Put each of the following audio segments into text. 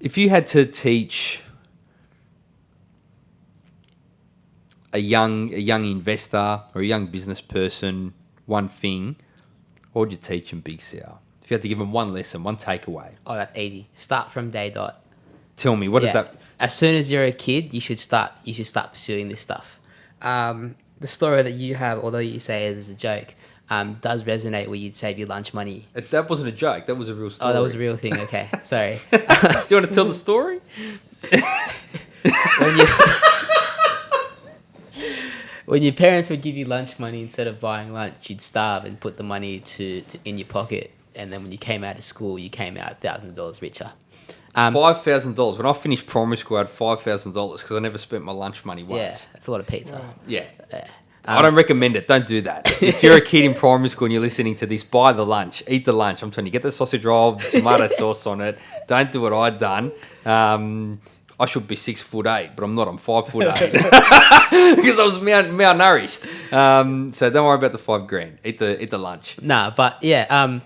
If you had to teach a young a young investor or a young business person one thing, what would you teach them, Big Sal? If you had to give them one lesson, one takeaway, Oh, that's easy. Start from day dot. tell me what Yeah. is that? As soon as you're a kid, you should start. You should start pursuing this stuff. Um, the story that you have, although you say it as a joke, um, does resonate where you'd save your lunch money. If that wasn't a joke. That was a real story. Oh, that was a real thing. Okay, sorry. Do you want to tell the story? when you when your parents would give you lunch money instead of buying lunch, you'd starve and put the money to, to in your pocket, and then when you came out of school, you came out thousands of dollars richer. Um, Five thousand dollars. When I finished primary school, I had five thousand dollars because I never spent my lunch money once. yeah, that's a lot of pizza. Yeah. Yeah. I don't recommend it. Don't do that. If you're a kid in primary school and you're listening to this, buy the lunch. Eat the lunch. I'm telling you, get the sausage roll, tomato sauce on it. Don't do what I'd done. Um, I should be six foot eight, but I'm not. I'm five foot eight because I was mal- malnourished. Um, so don't worry about the five grand. Eat the eat the lunch. Nah, but yeah, um,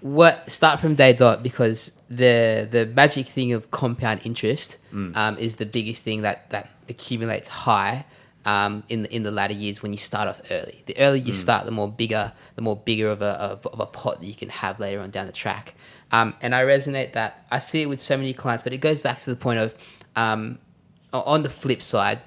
what start from day dot because the the magic thing of compound interest um, is the biggest thing that that accumulates high um, in the in the latter years when you start off early. The earlier you start, the more bigger the more bigger of a of, of a pot that you can have later on down the track. Um, and I resonate that I see it with so many clients, but it goes back to the point of um, on the flip side,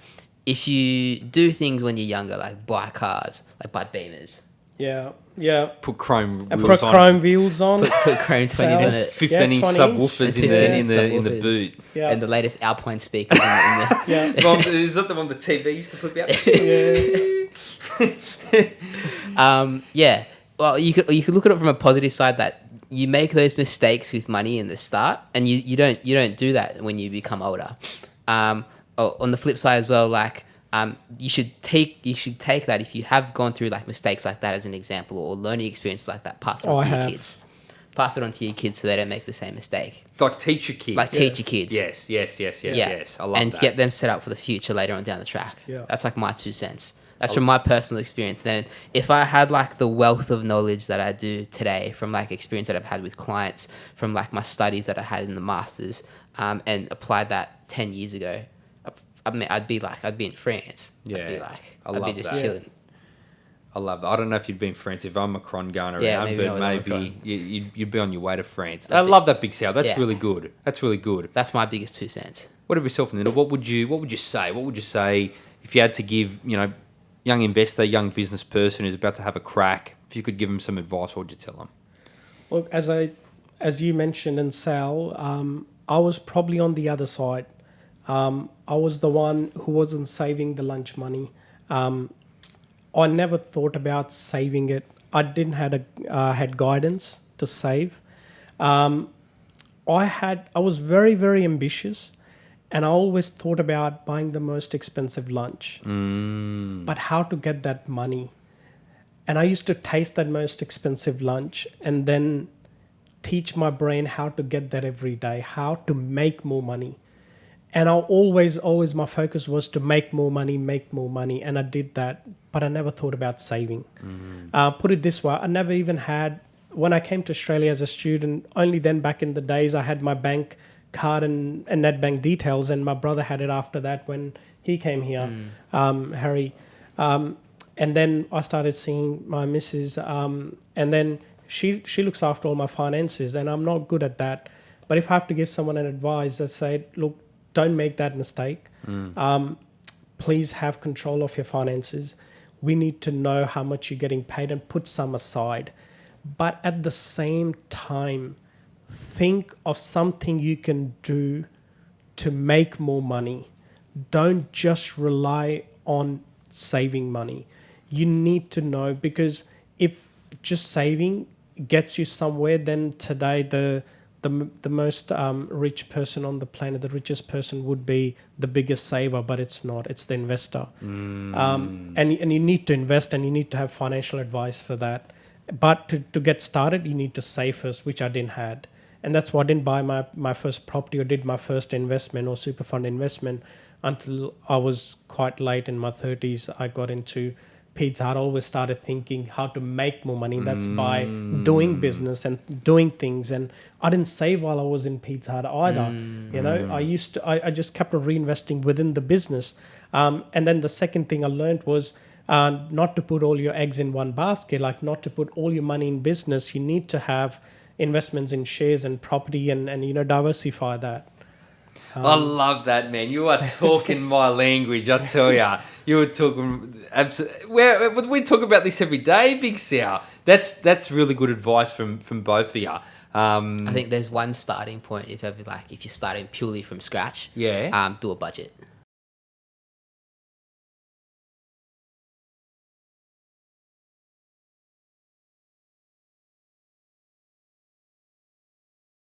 if you do things when you're younger, like buy cars, like buy Beamers, Yeah, yeah. Put chrome And wheels put on. chrome wheels on. put, put Chrome 20s Sell. on it. 15 inch 20 inch. subwoofers in the in the in the boot. Yeah. and the latest Alpine speakers. in the, in the, Yeah. Mom, is that the one the TV used to flip out? yeah. um, yeah. Well, you could you could look at it from a positive side that you make those mistakes with money in the start, and you, you don't you don't do that when you become older. Um, oh, on the flip side as well, like um, you should take you should take that if you have gone through like mistakes like that as an example or learning experiences like that, pass it Oh, on I to your have. kids. Pass it on to your kids so they don't make the same mistake. Like teach your kids. Like teach your kids. Yes, yes, yes, yes, yes. I love and that. get them set up for the future later on down the track. Yeah. That's like my two cents. That's from my personal experience. Then, if I had like the wealth of knowledge that I do today from like experience that I've had with clients, from like my studies that I had in the masters, um, and applied that ten years ago, I- I mean, I'd be like, I'd be in France. I'd Yeah, be like, I I'd love be just that. chilling. I love that. I don't know if you'd been France if Omicron going around, Yeah, maybe but maybe you, you'd, you'd be on your way to France. I That'd be- love that big Sal. That's Yeah. really good. That's really good. That's my biggest two cents. What about yourself, Nina? What would you What would you say? What would you say if you had to give you know young investor, young business person who's about to have a crack? If you could give them some advice, what would you tell them? Look, as I, as you mentioned in Sal, um, I was probably on the other side. Um, I was the one who wasn't saving the lunch money. Um, I never thought about saving it. I didn't had a uh, had guidance to save. Um, I had I was very very ambitious, and I always thought about buying the most expensive lunch. But how to get that money? And I used to taste that most expensive lunch and then teach my brain how to get that every day, how to make more money. And I always, always, my focus was to make more money, make more money. And I did that, but I never thought about saving. Uh, put it this way I never even had, when I came to Australia as a student, only then back in the days, I had my bank card and, and net bank details, and my brother had it after that when he came here, um, Harry. Um, and then I started seeing my missus, um, and then she she looks after all my finances, and I'm not good at that. But if I have to give someone an advice, I say, look, don't make that mistake. Um, please have control of your finances. We need to know how much you're getting paid and put some aside. But at the same time, think of something you can do to make more money. Don't just rely on saving money. You need to know because if just saving gets you somewhere, then today the the, the most um, rich person on the planet, the richest person would be the biggest saver, but it's not. It's the investor. Um, and, and you need to invest and you need to have financial advice for that. But to, to get started, you need to save first, which I didn't had. And that's why I didn't buy my, my first property or did my first investment or super fund investment until I was quite late in my 30s. I got into Pizza I always started thinking how to make more money. That's by doing business and doing things. And I didn't save while I was in Pizza Hut either. You know, I used to, I, I just kept on reinvesting within the business. Um, and then the second thing I learned was uh, not to put all your eggs in one basket, like not to put all your money in business. You need to have investments in shares and property and, and you know, diversify that. I love that, man. You are talking my language. I tell ya, you were talking. Absolutely, we talk about this every day, Big Sal. That's that's really good advice from from both of you. Um, I think there's one starting point if ever like if you're starting purely from scratch. Yeah. Um, do a budget.